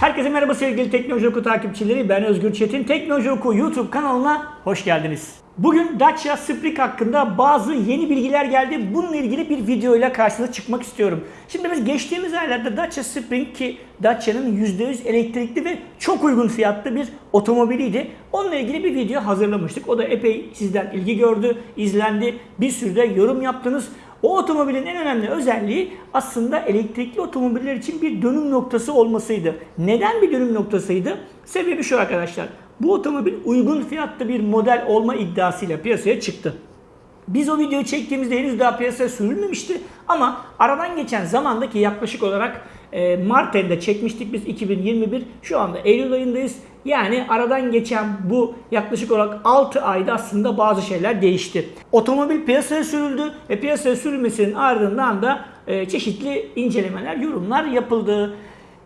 Herkese merhaba sevgili Teknoloji Oku takipçileri. Ben Özgür Çetin. Teknoloji Oku YouTube kanalına hoş geldiniz. Bugün Dacia Spring hakkında bazı yeni bilgiler geldi. Bununla ilgili bir video ile karşınıza çıkmak istiyorum. Şimdi biz geçtiğimiz aylarda Dacia Spring ki Dacia'nın %100 elektrikli ve çok uygun fiyatlı bir otomobiliydi. Onunla ilgili bir video hazırlamıştık. O da epey sizden ilgi gördü, izlendi. Bir sürü de yorum yaptınız. O otomobilin en önemli özelliği aslında elektrikli otomobiller için bir dönüm noktası olmasıydı. Neden bir dönüm noktasıydı? Sebebi şu arkadaşlar. Bu otomobil uygun fiyatlı bir model olma iddiasıyla piyasaya çıktı. Biz o videoyu çektiğimizde henüz daha piyasaya sürülmemişti ama aradan geçen zamandaki yaklaşık olarak e, Mart ayında çekmiştik biz 2021. Şu anda Eylül ayındayız. Yani aradan geçen bu yaklaşık olarak 6 ayda aslında bazı şeyler değişti. Otomobil piyasaya sürüldü ve piyasaya sürülmesinin ardından da e, çeşitli incelemeler, yorumlar yapıldı.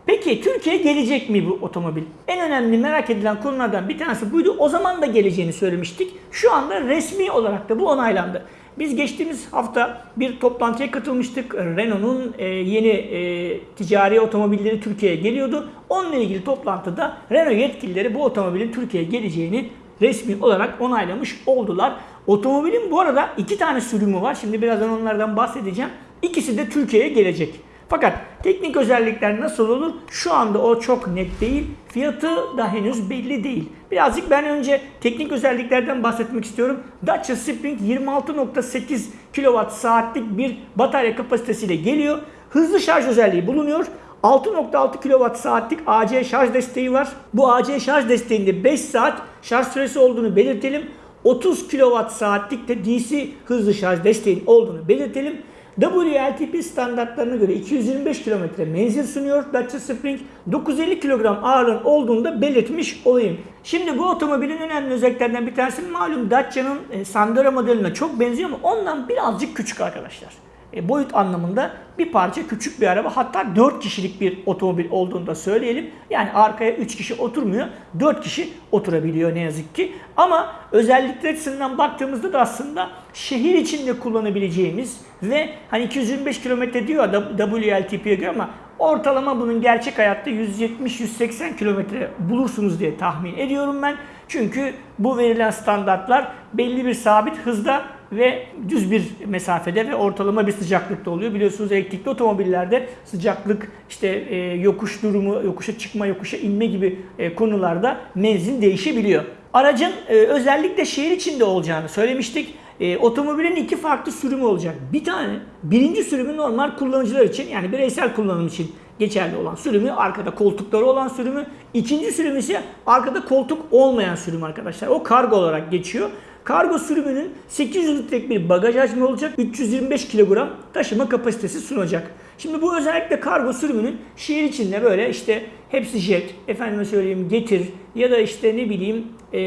Peki Türkiye'ye gelecek mi bu otomobil? En önemli merak edilen konulardan bir tanesi buydu. O zaman da geleceğini söylemiştik. Şu anda resmi olarak da bu onaylandı. Biz geçtiğimiz hafta bir toplantıya katılmıştık. Renault'un e, yeni e, ticari otomobilleri Türkiye'ye geliyordu. Onunla ilgili toplantıda Renault yetkilileri bu otomobilin Türkiye'ye geleceğini resmi olarak onaylamış oldular. Otomobilin bu arada iki tane sürümü var. Şimdi birazdan onlardan bahsedeceğim. İkisi de Türkiye'ye gelecek. Fakat teknik özellikler nasıl olur? Şu anda o çok net değil. Fiyatı da henüz belli değil. Birazcık ben önce teknik özelliklerden bahsetmek istiyorum. Dacia Spring 26.8 kWh saatlik bir batarya kapasitesiyle geliyor. Hızlı şarj özelliği bulunuyor. 6.6 kWh saatlik AC şarj desteği var. Bu AC şarj desteğinde 5 saat şarj süresi olduğunu belirtelim. 30 kWh saatlik de DC hızlı şarj desteğin olduğunu belirtelim. WLTP standartlarına göre 225 km menzil sunuyor Dacia Spring. 950 kilogram ağırlığın olduğunu da belirtmiş olayım. Şimdi bu otomobilin önemli özelliklerinden bir tanesi malum Dacia'nın e, Sandero modeline çok benziyor ama ondan birazcık küçük arkadaşlar. E, boyut anlamında bir parça küçük bir araba hatta 4 kişilik bir otomobil olduğunu da söyleyelim. Yani arkaya 3 kişi oturmuyor 4 kişi oturabiliyor ne yazık ki. Ama özellikler açısından baktığımızda da aslında şehir içinde kullanabileceğimiz ve hani 225 km diyor WLTP'ye göre ama ortalama bunun gerçek hayatta 170-180 kilometre bulursunuz diye tahmin ediyorum ben. Çünkü bu verilen standartlar belli bir sabit hızda ve düz bir mesafede ve ortalama bir sıcaklıkta oluyor. Biliyorsunuz elektrikli otomobillerde sıcaklık, işte e, yokuş durumu, yokuşa çıkma, yokuşa inme gibi e, konularda menzil değişebiliyor. Aracın e, özellikle şehir içinde olacağını söylemiştik. E, otomobilin iki farklı sürümü olacak. Bir tane, birinci sürümü normal kullanıcılar için yani bireysel kullanım için geçerli olan sürümü, arkada koltukları olan sürümü. İkinci sürüm ise arkada koltuk olmayan sürüm arkadaşlar. O kargo olarak geçiyor. Kargo sürümünün 800 litrelik bir bagaj hacmi olacak. 325 kilogram taşıma kapasitesi sunacak. Şimdi bu özellikle kargo sürümünün şehir içinde böyle işte hepsi jet, efendime söyleyeyim getir ya da işte ne bileyim e,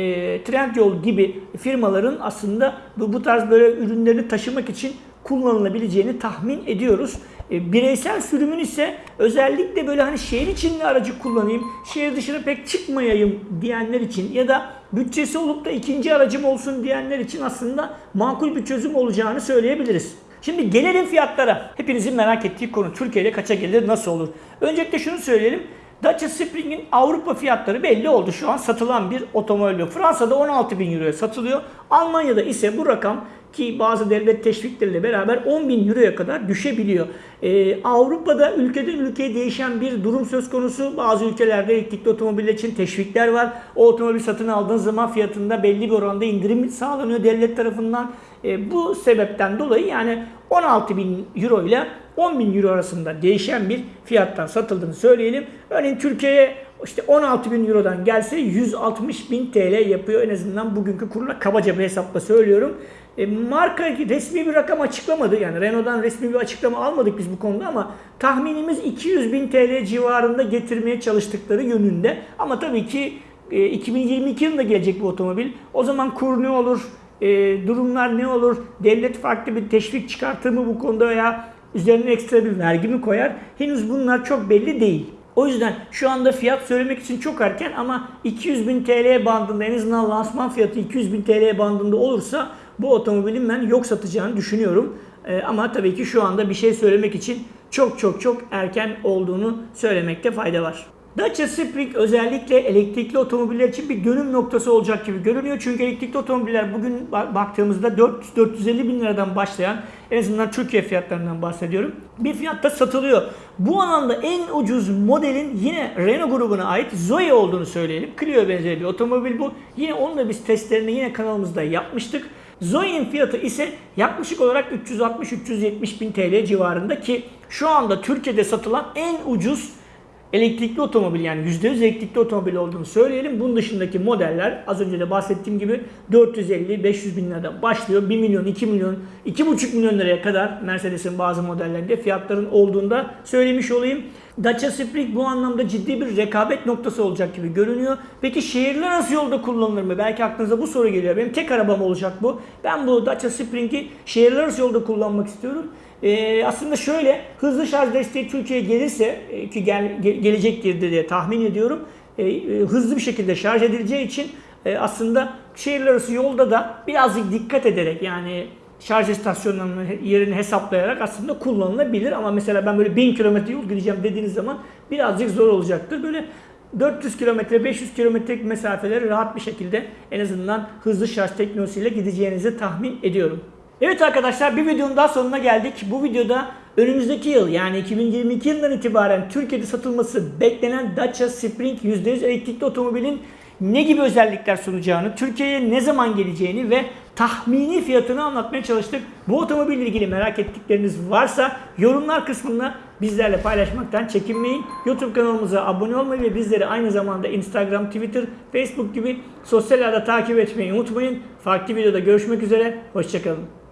Trendyol gibi firmaların aslında bu, bu tarz böyle ürünlerini taşımak için kullanılabileceğini tahmin ediyoruz. E, bireysel sürümün ise özellikle böyle hani şehir içinde aracı kullanayım, şehir dışına pek çıkmayayım diyenler için ya da bütçesi olup da ikinci aracım olsun diyenler için aslında makul bir çözüm olacağını söyleyebiliriz. Şimdi gelelim fiyatlara. Hepinizin merak ettiği konu Türkiye'de kaça gelir, nasıl olur? Öncelikle şunu söyleyelim. Dacia Spring'in Avrupa fiyatları belli oldu. Şu an satılan bir otomobil. Fransa'da 16 bin euroya satılıyor. Almanya'da ise bu rakam ki bazı devlet teşvikleriyle beraber 10 bin euroya kadar düşebiliyor. Ee, Avrupa'da ülkeden ülkeye değişen bir durum söz konusu. Bazı ülkelerde elektrikli otomobiller için teşvikler var. O otomobil satın aldığın zaman fiyatında belli bir oranda indirim sağlanıyor devlet tarafından. Ee, bu sebepten dolayı yani 16 bin euro ile 10 bin euro arasında değişen bir fiyattan satıldığını söyleyelim. Örneğin Türkiye'ye işte 16 bin eurodan gelse 160 bin TL yapıyor en azından bugünkü kurla kabaca bir hesapla söylüyorum. E, marka resmi bir rakam açıklamadı. Yani Renault'dan resmi bir açıklama almadık biz bu konuda ama tahminimiz 200 bin TL civarında getirmeye çalıştıkları yönünde. Ama tabii ki e, 2022 yılında gelecek bu otomobil. O zaman kur ne olur? E, durumlar ne olur? Devlet farklı bir teşvik çıkartır mı bu konuda veya üzerine ekstra bir vergi mi koyar? Henüz bunlar çok belli değil. O yüzden şu anda fiyat söylemek için çok erken ama 200 bin TL bandında en azından lansman fiyatı 200 bin TL bandında olursa bu otomobilin ben yok satacağını düşünüyorum. Ee, ama tabii ki şu anda bir şey söylemek için çok çok çok erken olduğunu söylemekte fayda var. Dacia Spring özellikle elektrikli otomobiller için bir dönüm noktası olacak gibi görünüyor. Çünkü elektrikli otomobiller bugün ba- baktığımızda 400-450 bin liradan başlayan en azından Türkiye fiyatlarından bahsediyorum. Bir fiyatta satılıyor. Bu alanda en ucuz modelin yine Renault grubuna ait Zoe olduğunu söyleyelim. Clio benzeri bir otomobil bu. Yine onun biz testlerini yine kanalımızda yapmıştık. Zoe'nin fiyatı ise yaklaşık olarak 360-370 bin TL civarında ki şu anda Türkiye'de satılan en ucuz elektrikli otomobil yani %100 elektrikli otomobil olduğunu söyleyelim. Bunun dışındaki modeller az önce de bahsettiğim gibi 450-500 bin liradan başlıyor. 1 milyon, 2 milyon, 2,5 milyon liraya kadar Mercedes'in bazı modellerinde fiyatların olduğunda söylemiş olayım. Dacia Spring bu anlamda ciddi bir rekabet noktası olacak gibi görünüyor. Peki şehirler arası yolda kullanılır mı? Belki aklınıza bu soru geliyor. Benim tek arabam olacak bu. Ben bu Dacia Spring'i şehirler arası yolda kullanmak istiyorum. Ee, aslında şöyle hızlı şarj desteği Türkiye'ye gelirse e, ki gel, ge- gelecektir diye tahmin ediyorum. E, e, hızlı bir şekilde şarj edileceği için e, aslında şehirler arası yolda da birazcık dikkat ederek yani şarj istasyonlarının yerini hesaplayarak aslında kullanılabilir. Ama mesela ben böyle 1000 kilometre yol gideceğim dediğiniz zaman birazcık zor olacaktır. Böyle 400 kilometre, 500 kilometrelik mesafeleri rahat bir şekilde en azından hızlı şarj teknolojisiyle gideceğinizi tahmin ediyorum. Evet arkadaşlar bir videonun daha sonuna geldik. Bu videoda önümüzdeki yıl yani 2022 yılından itibaren Türkiye'de satılması beklenen Dacia Spring %100 elektrikli otomobilin ne gibi özellikler sunacağını, Türkiye'ye ne zaman geleceğini ve tahmini fiyatını anlatmaya çalıştık. Bu otomobille ilgili merak ettikleriniz varsa yorumlar kısmında bizlerle paylaşmaktan çekinmeyin. YouTube kanalımıza abone olmayı ve bizleri aynı zamanda Instagram, Twitter, Facebook gibi sosyal ağda takip etmeyi unutmayın. Farklı videoda görüşmek üzere, hoşçakalın.